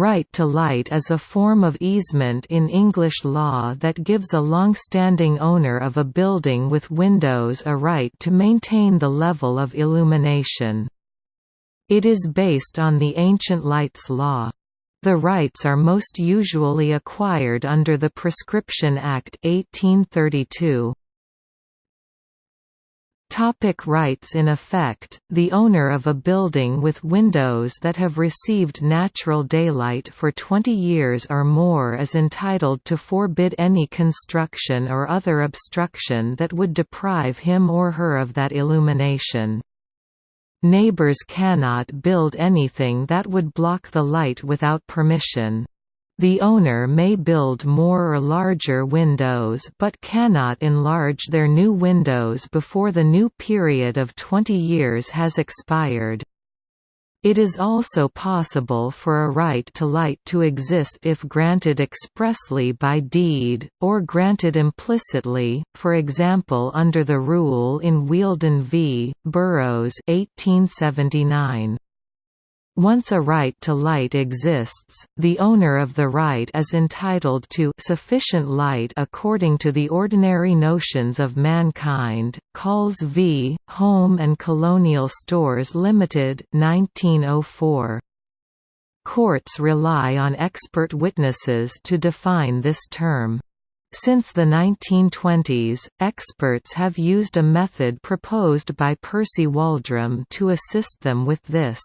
Right to light is a form of easement in English law that gives a long-standing owner of a building with windows a right to maintain the level of illumination. It is based on the ancient lights law. The rights are most usually acquired under the Prescription Act 1832. Topic rights In effect, the owner of a building with windows that have received natural daylight for 20 years or more is entitled to forbid any construction or other obstruction that would deprive him or her of that illumination. Neighbors cannot build anything that would block the light without permission. The owner may build more or larger windows but cannot enlarge their new windows before the new period of 20 years has expired. It is also possible for a right to light to exist if granted expressly by deed, or granted implicitly, for example under the rule in Wheeldon v. Burrows 1879. Once a right to light exists, the owner of the right is entitled to sufficient light according to the ordinary notions of mankind. Colls v. Home and Colonial Stores Limited, 1904. Courts rely on expert witnesses to define this term. Since the 1920s, experts have used a method proposed by Percy Waldram to assist them with this.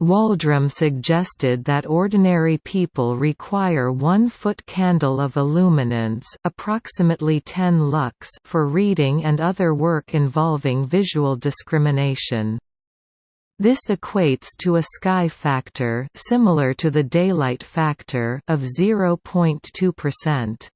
Waldram suggested that ordinary people require one-foot candle of illuminance approximately 10 lux for reading and other work involving visual discrimination. This equates to a sky factor similar to the daylight factor of 0.2%.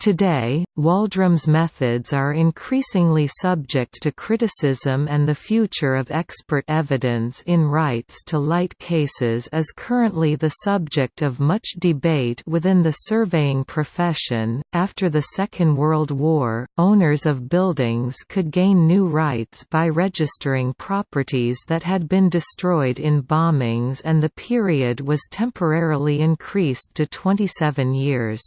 Today, Waldram's methods are increasingly subject to criticism and the future of expert evidence in rights to light cases is currently the subject of much debate within the surveying profession. After the Second World War, owners of buildings could gain new rights by registering properties that had been destroyed in bombings and the period was temporarily increased to 27 years.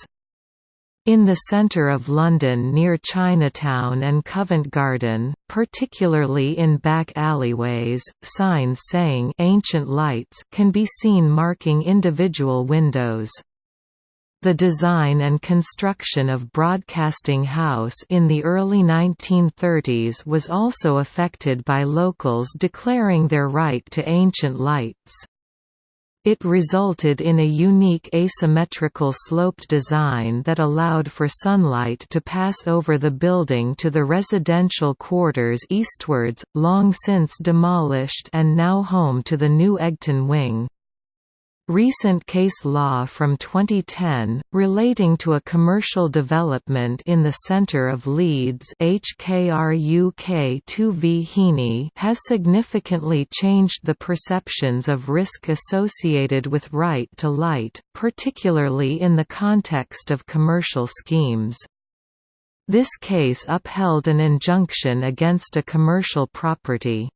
In the centre of London near Chinatown and Covent Garden, particularly in back alleyways, signs saying «Ancient Lights» can be seen marking individual windows. The design and construction of Broadcasting House in the early 1930s was also affected by locals declaring their right to ancient lights. It resulted in a unique asymmetrical sloped design that allowed for sunlight to pass over the building to the residential quarters eastwards, long since demolished and now home to the new Egton Wing. Recent case law from 2010, relating to a commercial development in the centre of Leeds HKRUK 2v Heaney has significantly changed the perceptions of risk associated with right to light, particularly in the context of commercial schemes. This case upheld an injunction against a commercial property.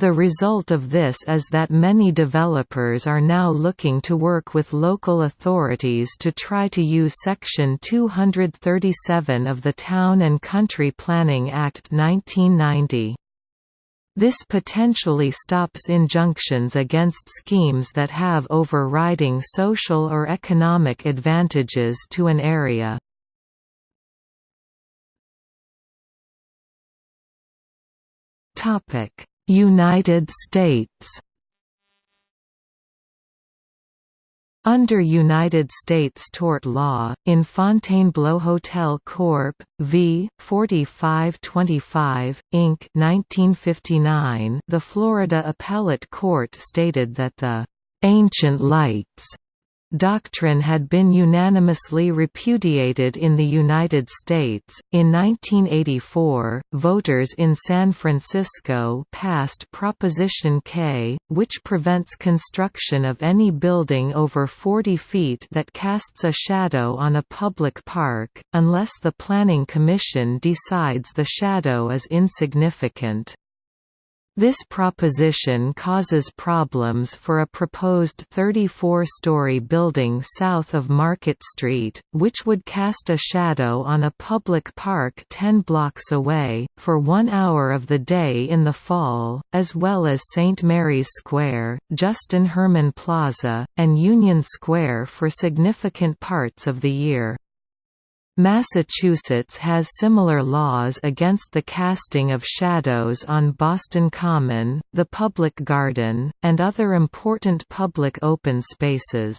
The result of this is that many developers are now looking to work with local authorities to try to use Section 237 of the Town and Country Planning Act 1990. This potentially stops injunctions against schemes that have overriding social or economic advantages to an area. Topic United States Under United States tort law, in Fontainebleau Hotel Corp. v. 4525, Inc. 1959, the Florida Appellate Court stated that the "'Ancient Lights' doctrine had been unanimously repudiated in the United States. In 1984, voters in San Francisco passed Proposition K, which prevents construction of any building over 40 feet that casts a shadow on a public park, unless the Planning Commission decides the shadow is insignificant. This proposition causes problems for a proposed 34-story building south of Market Street, which would cast a shadow on a public park 10 blocks away, for one hour of the day in the fall, as well as St. Mary's Square, Justin Herman Plaza, and Union Square for significant parts of the year. Massachusetts has similar laws against the casting of shadows on Boston Common, the Public Garden, and other important public open spaces.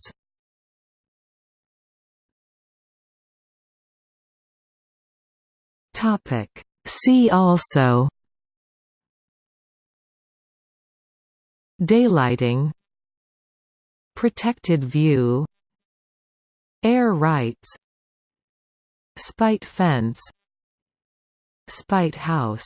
See also Daylighting Protected view Air rights Spite fence Spite house